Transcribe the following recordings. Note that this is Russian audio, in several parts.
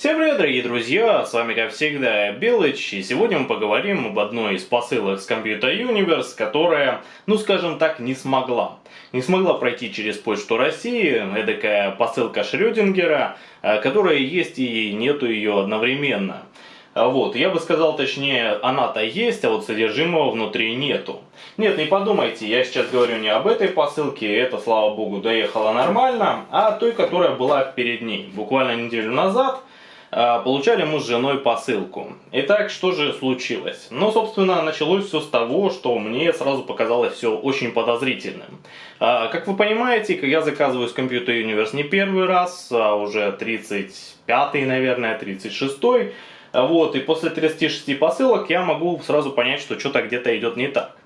Всем привет, дорогие друзья, с вами как всегда Белыч, и сегодня мы поговорим об одной из посылок с Computer Universe, которая, ну скажем так, не смогла. Не смогла пройти через Почту России, эдакая посылка Шрёдингера, э, которая есть и нету ее одновременно. А вот, я бы сказал, точнее, она-то есть, а вот содержимого внутри нету. Нет, не подумайте, я сейчас говорю не об этой посылке, это, слава богу, доехала нормально, а о той, которая была перед ней. Буквально неделю назад получали мы с женой посылку. Итак, что же случилось? Ну, собственно, началось все с того, что мне сразу показалось все очень подозрительным. А, как вы понимаете, я заказываю с Computer Universe не первый раз, а уже 35-й, наверное, 36-й. Вот, и после 36 посылок я могу сразу понять, что что-то где-то идет не так.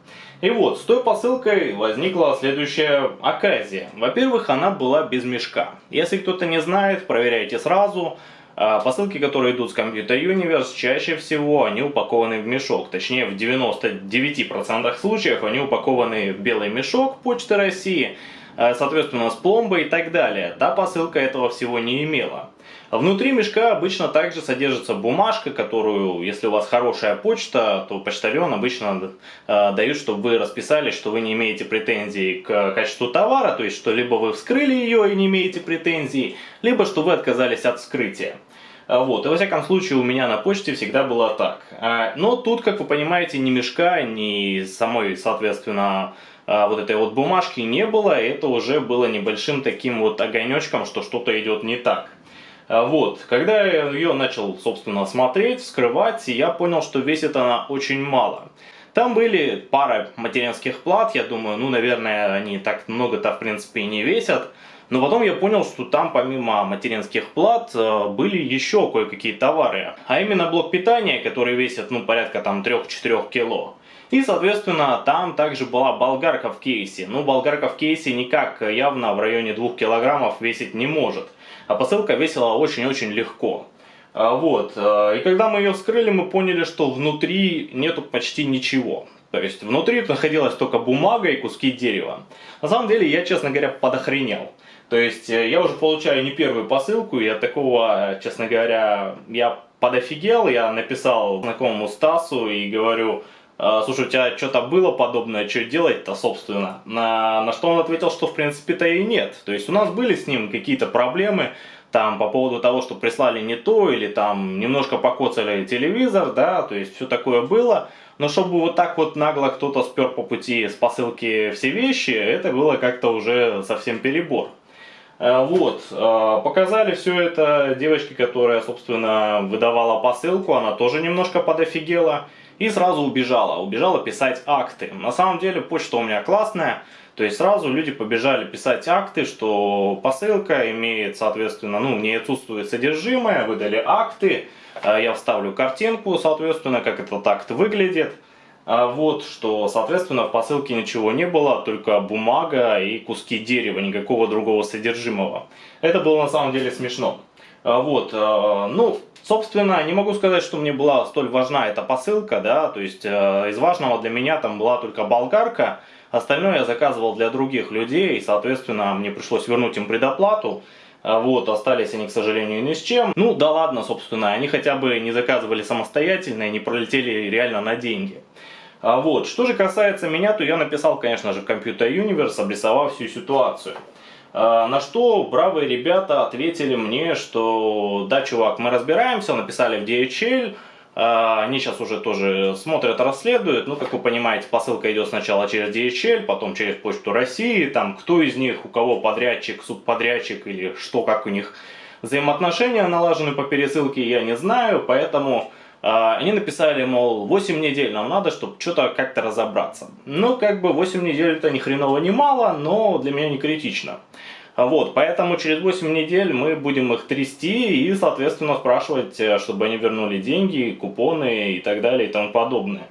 И вот, с той посылкой возникла следующая оказия. Во-первых, она была без мешка. Если кто-то не знает, проверяйте сразу. А посылки, которые идут с Computer Universe, чаще всего они упакованы в мешок. Точнее, в 99% случаев они упакованы в белый мешок Почты России, а, соответственно, с пломбой и так далее. Та посылка этого всего не имела. Внутри мешка обычно также содержится бумажка, которую, если у вас хорошая почта, то почтальон обычно э, дают, чтобы вы расписались, что вы не имеете претензий к качеству товара, то есть что либо вы вскрыли ее и не имеете претензий, либо что вы отказались от вскрытия. А, вот, и во всяком случае у меня на почте всегда было так. А, но тут, как вы понимаете, ни мешка, ни самой, соответственно, а, вот этой вот бумажки не было, это уже было небольшим таким вот огонечком, что что-то идет не так. А, вот, когда я ее начал, собственно, смотреть, вскрывать, я понял, что весит она очень мало. Там были пара материнских плат, я думаю, ну, наверное, они так много-то, в принципе, и не весят. Но потом я понял, что там помимо материнских плат э, были еще кое-какие товары. А именно блок питания, который весит, ну, порядка там 3-4 кило. И, соответственно, там также была болгарка в кейсе. Ну, болгарка в кейсе никак явно в районе 2 килограммов весить не может. А посылка весила очень-очень легко. А, вот. А, и когда мы ее вскрыли, мы поняли, что внутри нету почти ничего. То есть внутри находилась только бумага и куски дерева. На самом деле я, честно говоря, подохренел. То есть э, я уже получаю не первую посылку, и от такого, честно говоря, я подофигел. Я написал знакомому Стасу и говорю, «А, слушай, у тебя что-то было подобное, что делать-то, собственно? На, на что он ответил, что в принципе-то и нет. То есть у нас были с ним какие-то проблемы, там по поводу того, что прислали не то, или там немножко покоцали телевизор, да, то есть все такое было. Но чтобы вот так вот нагло кто-то спер по пути с посылки все вещи, это было как-то уже совсем перебор. Э, вот, э, показали все это девочке, которая, собственно, выдавала посылку, она тоже немножко подофигела и сразу убежала, убежала писать акты. На самом деле почта у меня классная, то есть сразу люди побежали писать акты, что посылка имеет, соответственно, ну, не отсутствует содержимое, выдали акты, э, я вставлю картинку, соответственно, как этот акт выглядит. А вот, что, соответственно, в посылке ничего не было, только бумага и куски дерева, никакого другого содержимого. Это было на самом деле смешно. А вот, э, ну, собственно, не могу сказать, что мне была столь важна эта посылка, да, то есть э, из важного для меня там была только болгарка, остальное я заказывал для других людей, и, соответственно, мне пришлось вернуть им предоплату, а вот, остались они, к сожалению, ни с чем. Ну, да ладно, собственно, они хотя бы не заказывали самостоятельно и не пролетели реально на деньги. А вот, что же касается меня, то я написал, конечно же, в Computer Universe, обрисовав всю ситуацию. А, на что бравые ребята ответили мне, что да, чувак, мы разбираемся, написали в DHL, а, они сейчас уже тоже смотрят, расследуют. Ну, как вы понимаете, посылка идет сначала через DHL, потом через Почту России. Там, кто из них, у кого подрядчик, субподрядчик или что, как у них взаимоотношения налажены по пересылке, я не знаю. Поэтому они написали, мол, 8 недель нам надо, чтобы что-то как-то разобраться. Ну, как бы 8 недель это ни хреново не мало, но для меня не критично. Вот, поэтому через 8 недель мы будем их трясти и, соответственно, спрашивать, э, чтобы они вернули деньги, купоны и так далее и тому подобное.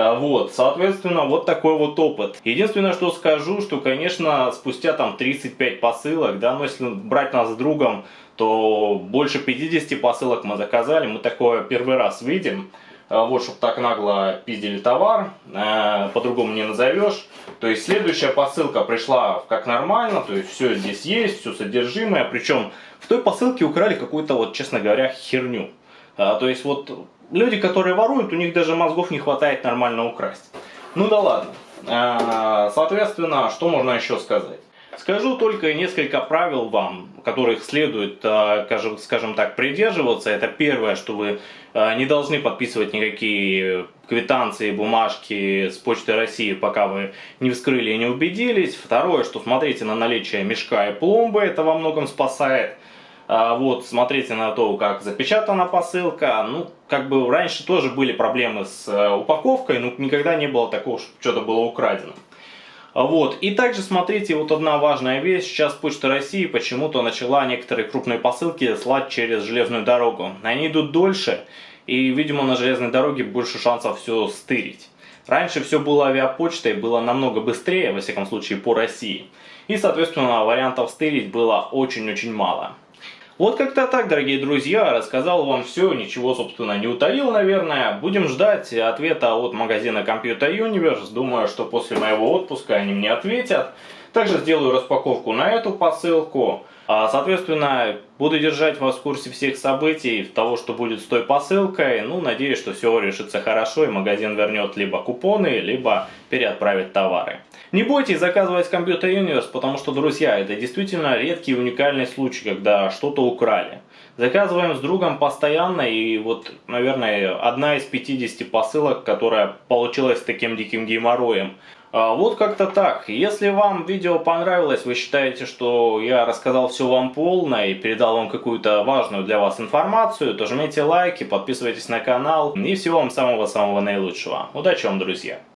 А, вот, соответственно, вот такой вот опыт. Единственное, что скажу, что, конечно, спустя там 35 посылок, да, но если брать нас с другом, то больше 50 посылок мы заказали, мы такое первый раз видим. э, вот, чтобы так нагло пиздили товар, э, по-другому не назовешь. То есть следующая посылка пришла как нормально, то есть все здесь есть, все содержимое, причем в той посылке украли какую-то, вот, честно говоря, херню. То есть вот люди, которые воруют, у них даже мозгов не хватает нормально украсть. Ну да ладно. Соответственно, что можно еще сказать? Скажу только несколько правил вам, которых следует, э, скажем так, придерживаться. Это первое, что вы э, не должны подписывать никакие квитанции, бумажки с Почты России, пока вы не вскрыли и не убедились. Второе, что смотрите на наличие мешка и пломбы, это во многом спасает. А вот, смотрите на то, как запечатана посылка. Ну, как бы раньше тоже были проблемы с э, упаковкой, но никогда не было такого, что что-то было украдено. Вот. И также смотрите, вот одна важная вещь. Сейчас Почта России почему-то начала некоторые крупные посылки слать через железную дорогу. Они идут дольше, и, видимо, на железной дороге больше шансов все стырить. Раньше все было авиапочтой, было намного быстрее, во всяком случае, по России. И, соответственно, вариантов стырить было очень-очень мало. Вот как-то так, дорогие друзья, рассказал вам все, ничего, собственно, не утаил, наверное. Будем ждать ответа от магазина Computer Universe. Думаю, что после моего отпуска они мне ответят. Также сделаю распаковку на эту посылку. А, соответственно, буду держать вас в курсе всех событий, того, что будет с той посылкой. Ну, надеюсь, что все решится хорошо и магазин вернет либо купоны, либо переотправит товары. Не бойтесь заказывать Computer Universe, потому что, друзья, это действительно редкий и уникальный случай, когда что-то украли. Заказываем с другом постоянно, и вот, наверное, одна из 50 посылок, которая получилась таким диким геморроем. А, вот как-то так. Если вам видео понравилось, вы считаете, что я рассказал все вам полно и передал вам какую-то важную для вас информацию, то жмите лайки, подписывайтесь на канал и всего вам самого-самого наилучшего. Удачи вам, друзья!